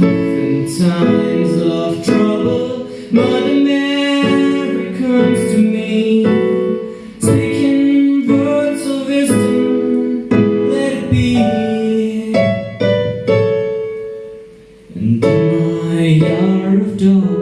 in times of trouble. Mother Mary comes to me, speaking words of wisdom. Let it be. And in my hour of darkness,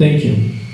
Thank you.